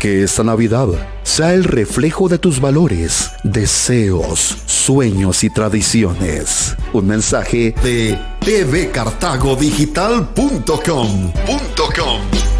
Que esta Navidad sea el reflejo de tus valores, deseos, sueños y tradiciones. Un mensaje de tvcartagodigital.com.